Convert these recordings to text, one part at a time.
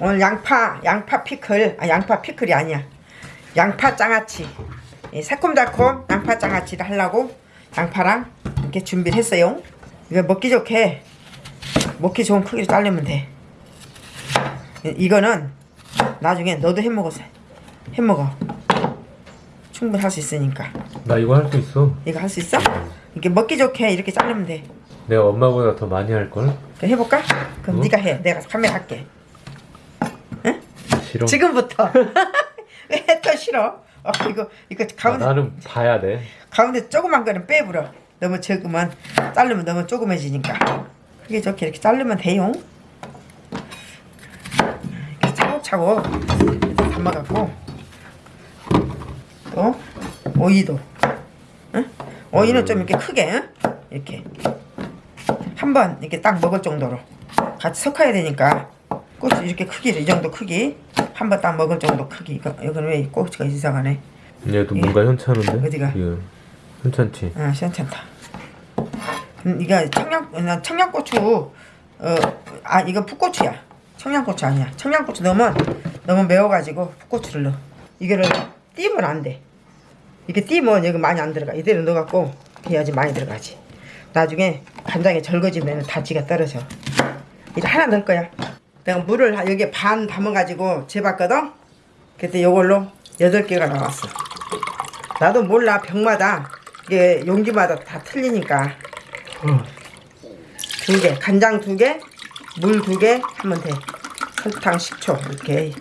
오늘 양파 양파 피클. 아 양파 피클이 아니야. 양파 장아찌. 이 새콤달콤 양파 장아찌를 하려고 양파랑 이렇게 준비를 했어요. 이거 먹기 좋게. 먹기 좋은 크기로 자르면 돼. 이- 이거는 나중에 너도 해먹어서 해먹어. 충분히 할 수 있으니까. 나 이거 할 수 있어. 이거 할 수 있어? 이렇게 먹기 좋게 이렇게 자르면 돼. 내가 엄마보다 더 많이 할 걸? 그럼 해볼까? 그럼 어? 네가 해. 내가 카메라 할게 싫어. 지금부터 왜 또 싫어? 어, 이거 이거 아, 가운데 나는 봐야 돼. 가운데 조그만 거는 빼불어. 너무 적으면 자르면 너무 조그매지니까. 크게 좋게 이렇게 자르면 돼요. 이렇게 차곡차곡 담아갖고 또 오이도. 응? 오이는 좀 이렇게 크게 응? 이렇게 한 번 이렇게 딱 먹을 정도로 같이 섞어야 되니까 고추 이렇게 크기를 이 정도 크기 한 번 딱 먹을 정도 크기 이거 이건 왜 고추가 이상하네. 얘도 뭔가 현찮은데? 어디가? 이거 현찮지. 아, 괜찮다. 음, 이거 청양 나 청양고추 어 아 이거 풋고추야. 청양고추 아니야. 청양고추 넣으면 너무 매워가지고 풋고추를 넣어. 이거를 띄면 안 돼. 이게 띄면 여기 많이 안 들어가. 이대로 넣어갖고 해야지 많이 들어가지. 나중에 간장에 절거지면 다 지가 떨어져. 이제 하나 넣을 거야. 내가 물을 여기 반 담아가지고 재봤거든. 그때 요걸로 여덟 개가 나왔어. 나도 몰라 병마다. 이게 용기마다 다 틀리니까. 두개 간장 두 개 물 두 개 하면 돼. 설탕 식초 이렇게.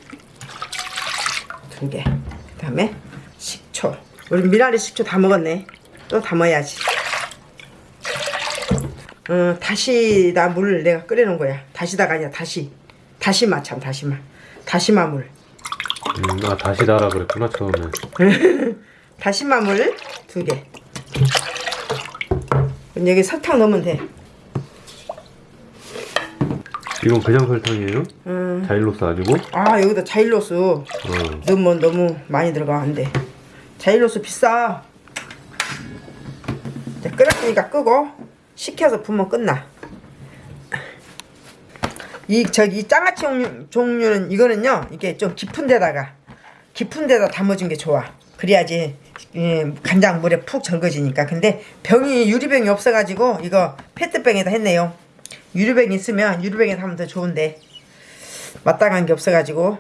두 개. 그 다음에 식초. 우리 미나리 식초 다 먹었네. 또 담아야지. 어, 다시다 물 내가 끓여놓은 거야. 다시다가 아니라 다시 다시마 참 다시마 다시마 물 음, 아 다시 달아 그랬구나 처음에. 다시마 물 두 개. 그럼 여기 설탕 넣으면 돼. 이건 그냥 설탕이에요? 음. 자일로스 아니고? 아 여기다 자일로스 어. 넣으면 너무 많이 들어가 안 돼. 자일로스 비싸. 끓였으니까 끄고 식혀서 부으면 끝나. 이 저기 이 장아찌 종류, 종류는 이거는요 이게 좀 깊은 데다가 깊은 데다 담아준 게 좋아. 그래야지 예, 간장 물에 푹 절거지니까. 근데 병이 유리병이 없어가지고 이거 페트병에다 했네요. 유리병 있으면 유리병에 하면 더 좋은데 마땅한 게 없어가지고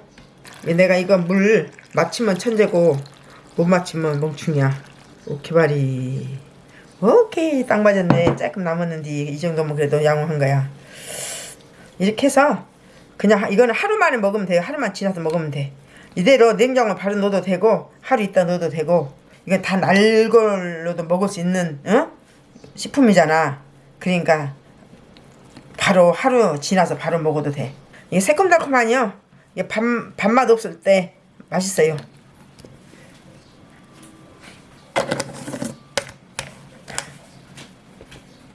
내가 이거 물 맞추면 천재고 못 맞추면 멍충이야. 오케바리. 오케이 딱 맞았네. 조금 남았는데 이 정도면 그래도 양호한 거야. 이렇게 해서 그냥 하- 이거는 하루 만에 먹으면 돼요. 하루만 지나서 먹으면 돼. 이대로 냉장고에 바로 넣어도 되고 하루 있다 넣어도 되고 이건 다 날 걸로도 먹을 수 있는 어? 식품이잖아. 그러니까 바로 하루 지나서 바로 먹어도 돼. 이게 새콤달콤하니요. 이게 밥, 밥맛 없을 때 맛있어요.